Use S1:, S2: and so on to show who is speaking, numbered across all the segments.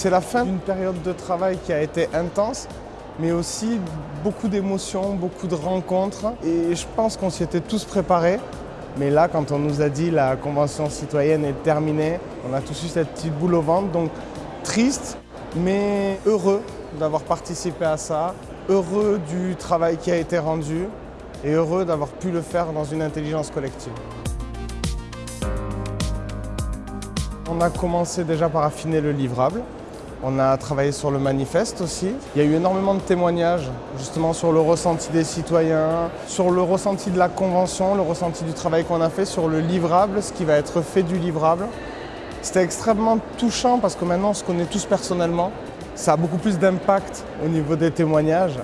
S1: C'est la fin d'une période de travail qui a été intense, mais aussi beaucoup d'émotions, beaucoup de rencontres. Et je pense qu'on s'y était tous préparés. Mais là, quand on nous a dit la convention citoyenne est terminée, on a tous eu cette petite boule au ventre. Donc triste, mais heureux d'avoir participé à ça, heureux du travail qui a été rendu et heureux d'avoir pu le faire dans une intelligence collective. On a commencé déjà par affiner le livrable. On a travaillé sur le manifeste aussi. Il y a eu énormément de témoignages justement sur le ressenti des citoyens, sur le ressenti de la convention, le ressenti du travail qu'on a fait, sur le livrable, ce qui va être fait du livrable. C'était extrêmement touchant parce que maintenant on se connaît tous personnellement. Ça a beaucoup plus d'impact au niveau des témoignages.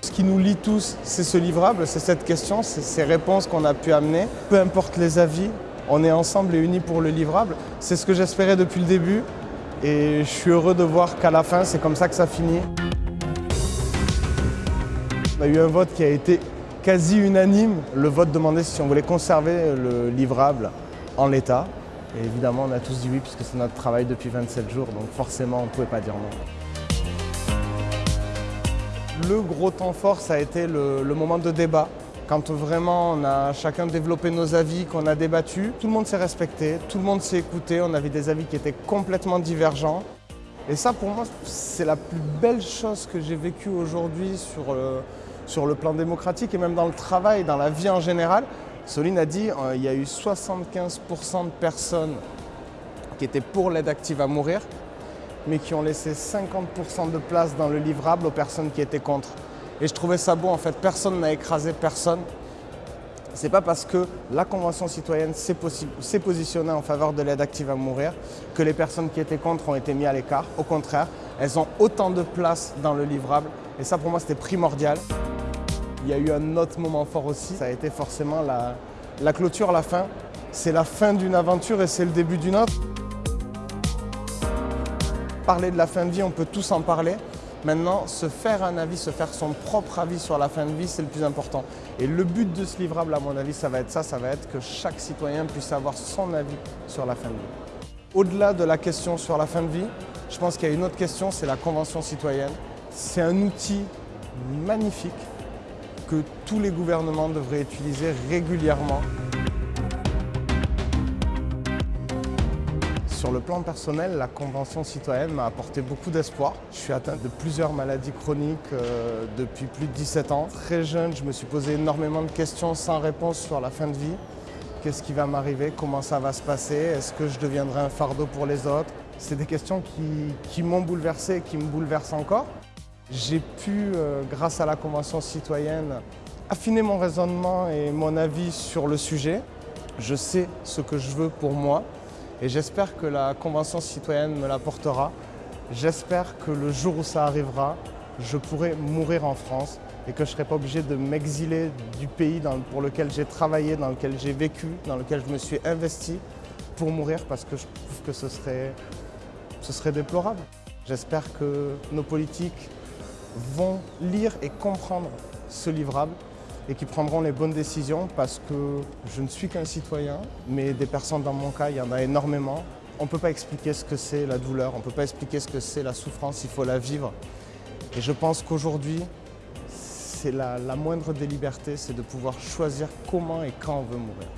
S1: Ce qui nous lie tous, c'est ce livrable, c'est cette question, c'est ces réponses qu'on a pu amener. Peu importe les avis, on est ensemble et unis pour le livrable. C'est ce que j'espérais depuis le début et je suis heureux de voir qu'à la fin, c'est comme ça que ça finit. On a eu un vote qui a été quasi unanime. Le vote demandait si on voulait conserver le livrable en l'état. Et évidemment, on a tous dit oui puisque c'est notre travail depuis 27 jours, donc forcément, on ne pouvait pas dire non. Le gros temps fort, ça a été le, le moment de débat quand vraiment on a chacun développé nos avis, qu'on a débattu, tout le monde s'est respecté, tout le monde s'est écouté, on avait des avis qui étaient complètement divergents. Et ça pour moi c'est la plus belle chose que j'ai vécue aujourd'hui sur, le, sur le plan démocratique et même dans le travail, dans la vie en général. Soline a dit qu'il euh, y a eu 75% de personnes qui étaient pour l'aide active à mourir, mais qui ont laissé 50% de place dans le livrable aux personnes qui étaient contre. Et je trouvais ça beau, en fait, personne n'a écrasé personne. C'est pas parce que la Convention citoyenne s'est positionnée en faveur de l'aide active à mourir que les personnes qui étaient contre ont été mises à l'écart. Au contraire, elles ont autant de place dans le livrable et ça pour moi c'était primordial. Il y a eu un autre moment fort aussi, ça a été forcément la, la clôture, la fin. C'est la fin d'une aventure et c'est le début d'une autre. Parler de la fin de vie, on peut tous en parler, Maintenant, se faire un avis, se faire son propre avis sur la fin de vie, c'est le plus important. Et le but de ce livrable, à mon avis, ça va être ça, ça va être que chaque citoyen puisse avoir son avis sur la fin de vie. Au-delà de la question sur la fin de vie, je pense qu'il y a une autre question, c'est la Convention citoyenne. C'est un outil magnifique que tous les gouvernements devraient utiliser régulièrement. Sur le plan personnel, la Convention citoyenne m'a apporté beaucoup d'espoir. Je suis atteint de plusieurs maladies chroniques euh, depuis plus de 17 ans. Très jeune, je me suis posé énormément de questions sans réponse sur la fin de vie. Qu'est-ce qui va m'arriver? Comment ça va se passer? Est-ce que je deviendrai un fardeau pour les autres? C'est des questions qui, m'ont bouleversé et qui me bouleversent encore. J'ai pu, euh, grâce à la Convention citoyenne, affiner mon raisonnement et mon avis sur le sujet. Je sais ce que je veux pour moi, et j'espère que la Convention citoyenne me l'apportera. J'espère que le jour où ça arrivera, je pourrai mourir en France et que je ne serai pas obligé de m'exiler du pays pour lequel j'ai travaillé, dans lequel j'ai vécu, dans lequel je me suis investi pour mourir parce que je trouve que ce serait, ce serait déplorable. J'espère que nos politiques vont lire et comprendre ce livrable et qui prendront les bonnes décisions parce que je ne suis qu'un citoyen, mais des personnes dans mon cas, il y en a énormément. On ne peut pas expliquer ce que c'est la douleur, on ne peut pas expliquer ce que c'est la souffrance, il faut la vivre. Et je pense qu'aujourd'hui, c'est la, moindre des libertés, c'est de pouvoir choisir comment et quand on veut mourir.